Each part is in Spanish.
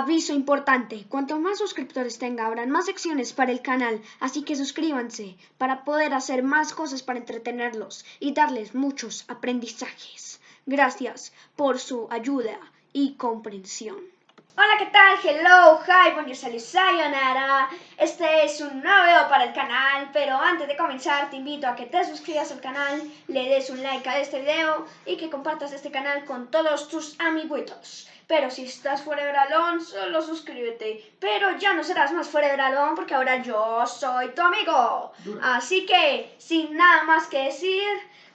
Aviso importante, cuanto más suscriptores tenga, habrán más secciones para el canal, así que suscríbanse para poder hacer más cosas para entretenerlos y darles muchos aprendizajes. Gracias por su ayuda y comprensión. Hola, ¿qué tal? Hello, hi, bonjour, sayonara. Este es un nuevo video para el canal, pero antes de comenzar te invito a que te suscribas al canal, le des un like a este video y que compartas este canal con todos tus amiguitos. Pero si estás fuera de Bralón, solo suscríbete. Pero ya no serás más fuera de Bralón porque ahora yo soy tu amigo. Así que, sin nada más que decir,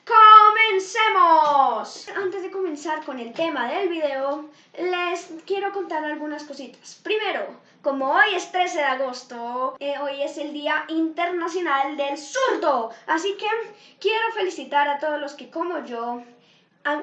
¡Comencemos! Antes de comenzar con el tema del video, les quiero contar algunas cositas. Primero, como hoy es 13 de agosto, eh, hoy es el Día Internacional del Zurdo. Así que quiero felicitar a todos los que, como yo,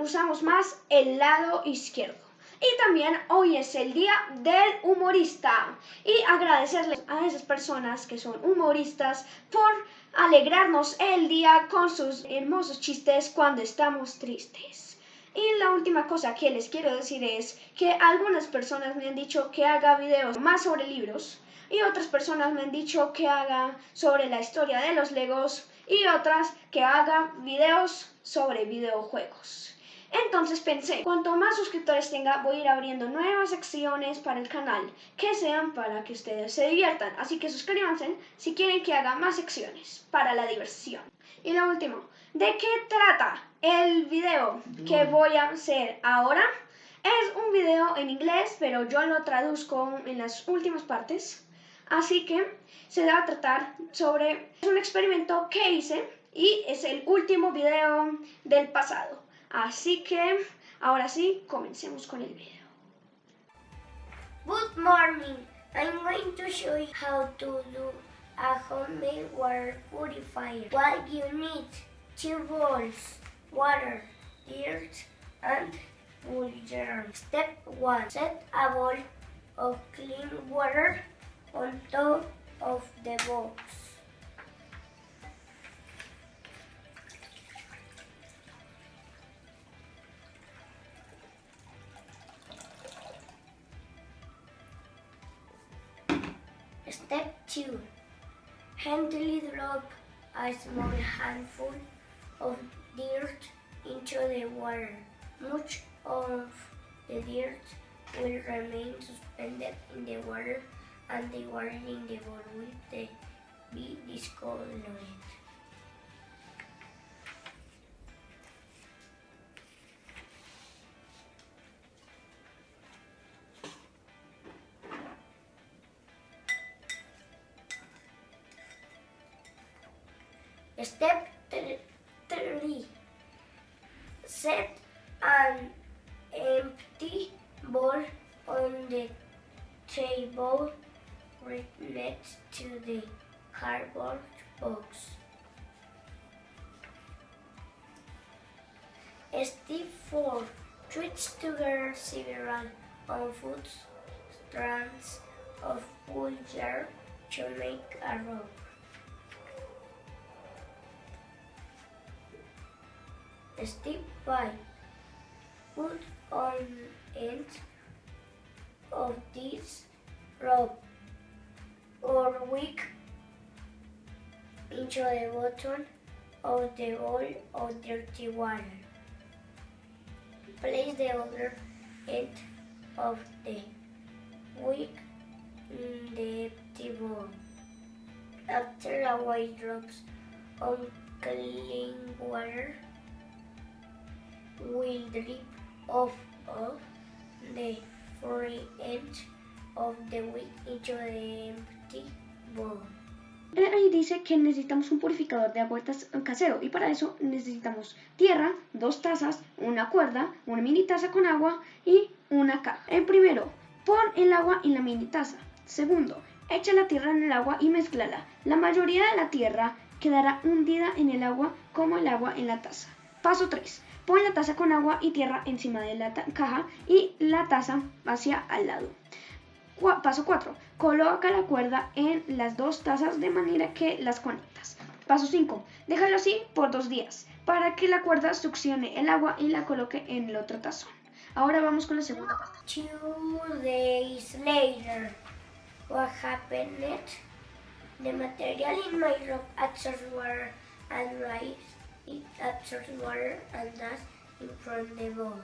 usamos más el lado izquierdo. Y también hoy es el día del humorista. Y agradecerles a esas personas que son humoristas por alegrarnos el día con sus hermosos chistes cuando estamos tristes. Y la última cosa que les quiero decir es que algunas personas me han dicho que haga videos más sobre libros y otras personas me han dicho que haga sobre la historia de los legos y otras que haga videos sobre videojuegos. Entonces pensé, cuanto más suscriptores tenga, voy a ir abriendo nuevas secciones para el canal que sean para que ustedes se diviertan. Así que suscríbanse si quieren que haga más secciones para la diversión. Y lo último, ¿de qué trata el video que voy a hacer ahora? Es un video en inglés, pero yo lo traduzco en las últimas partes. Así que se va a tratar sobre un experimento que hice y es el último video del pasado. Así que, ahora sí, comencemos con el video. Good morning. I'm going to show you how to do a homemade water purifier. What you need, two bowls, water, dirt, and germ. Step 1. Set a bowl of clean water on top of the box. Step 2. Handily drop a small handful of dirt into the water. Much of the dirt will remain suspended in the water and the water in the bowl will be discolored. Step 3. Set an empty bowl on the table right next to the cardboard box. Step 4. Twitch together several unfoot strands of wool yarn to make a rope. Step 5. Put on end of this rope or wick into the bottom of the bowl of dirty water. Place the other end of the wick in the empty bowl. After a while drops on clean water, will drip off of the free edge of the wick into the empty bowl. Ahí dice que necesitamos un purificador de agua casero y para eso necesitamos tierra, dos tazas, una cuerda, una mini taza con agua y una caja. El primero, pon el agua en la mini taza. Segundo, echa la tierra en el agua y mezclala. La mayoría de la tierra quedará hundida en el agua como el agua en la taza. Paso 3. Pon la taza con agua y tierra encima de la caja y la taza hacia al lado. paso 4. Coloca la cuerda en las dos tazas de manera que las conectas. Paso 5. Déjalo así por dos días para que la cuerda succione el agua y la coloque en el otro tazón. Ahora vamos con la segunda parte. Two days later. What happened? The material in my rope absorbs water and rise. It absorbs water and dust from the ball.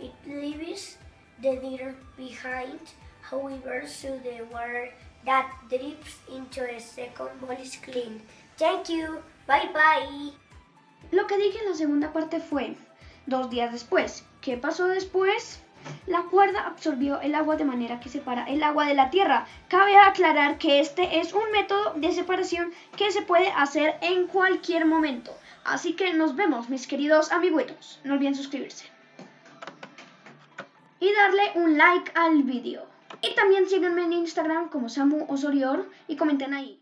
It leaves the dirt behind, however, so the water that drips into the second ball is clean. Thank you. Bye bye. Lo que dije en la segunda parte fue dos días después. ¿Qué pasó después? La cuerda absorbió el agua de manera que separa el agua de la tierra. Cabe aclarar que este es un método de separación que se puede hacer en cualquier momento. Así que nos vemos, mis queridos amiguitos. No olviden suscribirse. Y darle un like al vídeo. Y también síganme en Instagram como Samu Osorior y comenten ahí.